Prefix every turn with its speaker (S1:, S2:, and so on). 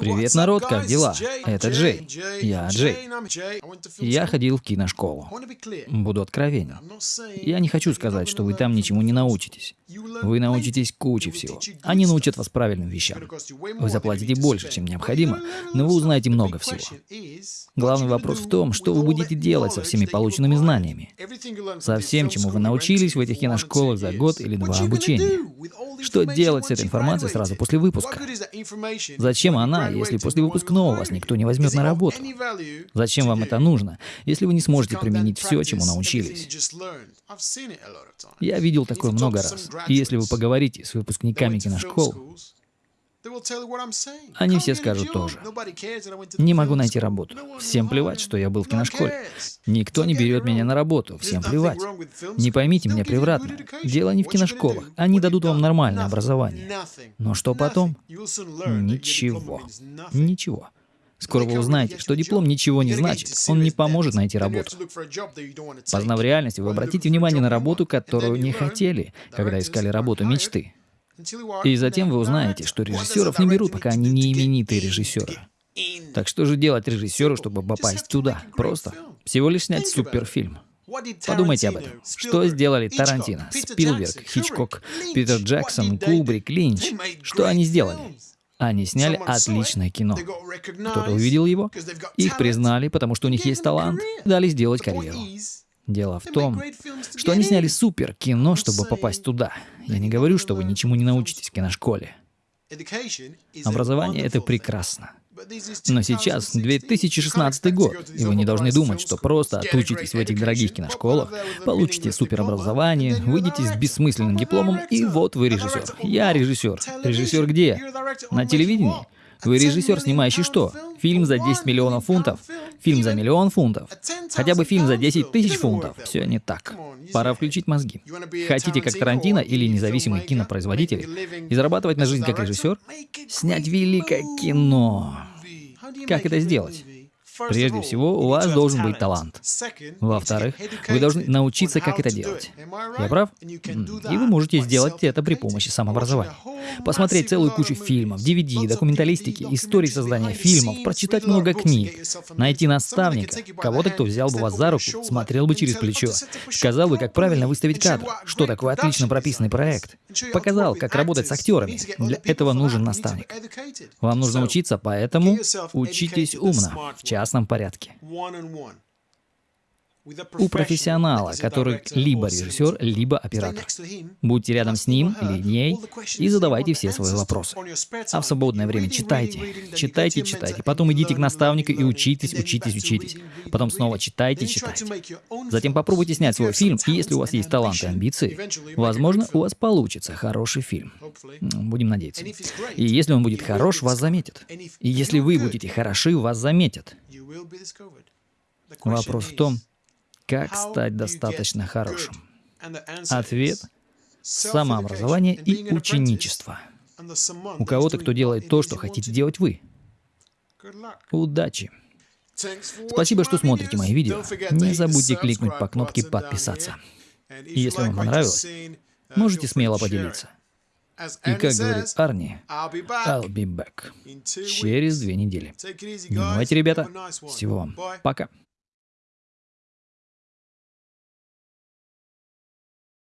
S1: Привет, народ, как дела? Это Джей. Я Джей. Я ходил в киношколу. Буду откровенен. Я не хочу сказать, что вы там ничему не научитесь. Вы научитесь куче всего. Они научат вас правильным вещам. Вы заплатите больше, чем необходимо, но вы узнаете много всего. Главный вопрос в том, что вы будете делать со всеми полученными знаниями. Со всем, чему вы научились в этих киношколах за год или два обучения. Что делать с этой информацией сразу после выпуска? Зачем она, если после выпускного вас никто не возьмет на работу? Зачем вам это нужно, если вы не сможете применить все, чему научились? Я видел такое много раз. И если вы поговорите с выпускниками киношкол, они все скажут тоже. Не могу найти работу. Всем плевать, что я был в киношколе. Никто не берет меня на работу. Всем плевать. Не поймите меня превратно. Дело не в киношколах. Они дадут вам нормальное образование. Но что потом? Ничего. Ничего. Скоро вы узнаете, что диплом ничего не значит, он не поможет найти работу. Познав реальность, вы обратите внимание на работу, которую не хотели, когда искали работу мечты. И затем вы узнаете, что режиссеров не берут, пока они не именитые режиссеры. Так что же делать режиссеру, чтобы попасть туда? Просто. Всего лишь снять суперфильм. Подумайте об этом. Что сделали Тарантино, Спилберг, Хичкок, Питер Джексон, Кубрик, Линч? Что они сделали? Они сняли отличное кино. Кто-то увидел его, их признали, потому что у них есть талант, дали сделать карьеру. Дело в том, что они сняли супер кино, чтобы попасть туда. Я не говорю, что вы ничему не научитесь в киношколе. Образование — это прекрасно. Но сейчас 2016 год, и вы не должны думать, что просто отучитесь в этих дорогих киношколах, получите суперобразование, выйдете с бессмысленным дипломом, и вот вы режиссер. Я режиссер. Режиссер где? На телевидении? Вы режиссер, снимающий что? Фильм за 10 миллионов фунтов? Фильм за миллион фунтов? Хотя бы фильм за 10 тысяч фунтов? Все не так. Пора включить мозги. Хотите как Тарантино или независимый кинопроизводитель и зарабатывать на жизнь как режиссер? Снять великое кино. Как это сделать? Прежде всего, у вас должен быть талант. Во-вторых, вы должны научиться, как это делать. Я прав? И вы можете сделать это при помощи самообразования. Посмотреть целую кучу фильмов, DVD, документалистики, истории создания фильмов, прочитать много книг, найти наставника, кого-то, кто взял бы вас за руку, смотрел бы через плечо, сказал бы, как правильно выставить кадр, что такое отлично прописанный проект, показал, как работать с актерами. Для этого нужен наставник. Вам нужно учиться, поэтому учитесь умно, в частном порядке у профессионала, который либо режиссер, либо оператор. Будьте рядом с ним или ней и задавайте все свои вопросы. А в свободное время читайте, читайте, читайте. Потом идите к наставнику и учитесь, учитесь, учитесь. Потом снова читайте, читайте. Затем попробуйте снять свой фильм, и если у вас есть талант и амбиции, возможно, у вас получится хороший фильм. Будем надеяться. И если он будет хорош, вас заметят. И если вы будете хороши, вас заметят. Вопрос в том, как стать достаточно хорошим? Ответ – самообразование и ученичество. У кого-то, кто делает то, что хотите делать вы. Удачи! Спасибо, что смотрите мои видео. Не забудьте кликнуть по кнопке «Подписаться». И если вам понравилось, можете смело поделиться. И как говорит Арни, I'll be back. Через две недели. Не ребята. Всего вам. Пока.